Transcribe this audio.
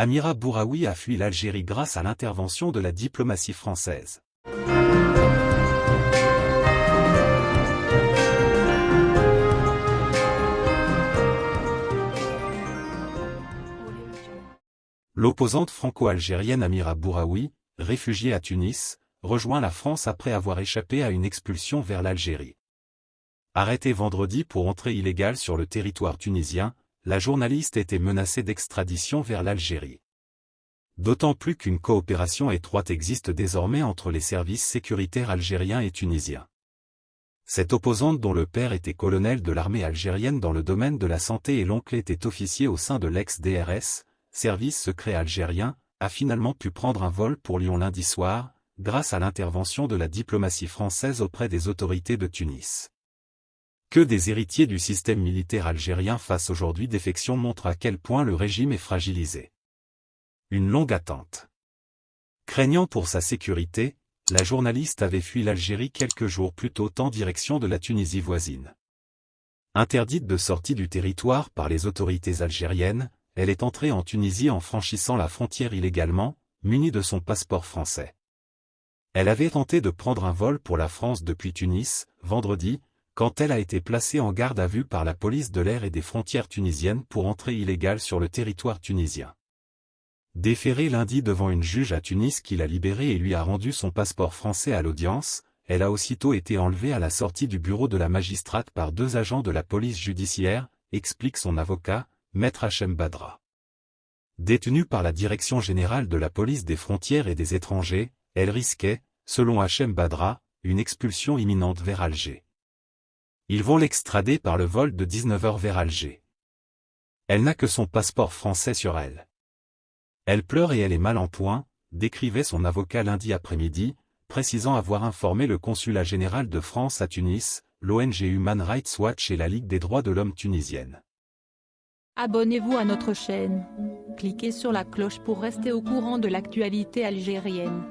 Amira Bouraoui a fui l'Algérie grâce à l'intervention de la diplomatie française. L'opposante franco-algérienne Amira Bouraoui, réfugiée à Tunis, rejoint la France après avoir échappé à une expulsion vers l'Algérie. Arrêtée vendredi pour entrée illégale sur le territoire tunisien, la journaliste était menacée d'extradition vers l'Algérie. D'autant plus qu'une coopération étroite existe désormais entre les services sécuritaires algériens et tunisiens. Cette opposante dont le père était colonel de l'armée algérienne dans le domaine de la santé et l'oncle était officier au sein de l'ex-DRS, service secret algérien, a finalement pu prendre un vol pour Lyon lundi soir, grâce à l'intervention de la diplomatie française auprès des autorités de Tunis. Que des héritiers du système militaire algérien fassent aujourd'hui défection montre à quel point le régime est fragilisé. Une longue attente. Craignant pour sa sécurité, la journaliste avait fui l'Algérie quelques jours plus tôt en direction de la Tunisie voisine. Interdite de sortie du territoire par les autorités algériennes, elle est entrée en Tunisie en franchissant la frontière illégalement, munie de son passeport français. Elle avait tenté de prendre un vol pour la France depuis Tunis, vendredi, quand elle a été placée en garde à vue par la police de l'air et des frontières tunisiennes pour entrée illégale sur le territoire tunisien. Déférée lundi devant une juge à Tunis qui l'a libérée et lui a rendu son passeport français à l'audience, elle a aussitôt été enlevée à la sortie du bureau de la magistrate par deux agents de la police judiciaire, explique son avocat, Maître Hachem Badra. Détenue par la Direction générale de la police des frontières et des étrangers, elle risquait, selon Hachem Badra, une expulsion imminente vers Alger. Ils vont l'extrader par le vol de 19h vers Alger. Elle n'a que son passeport français sur elle. Elle pleure et elle est mal en point, décrivait son avocat lundi après-midi, précisant avoir informé le consulat général de France à Tunis, l'ONG Human Rights Watch et la Ligue des droits de l'homme tunisienne. Abonnez-vous à notre chaîne. Cliquez sur la cloche pour rester au courant de l'actualité algérienne.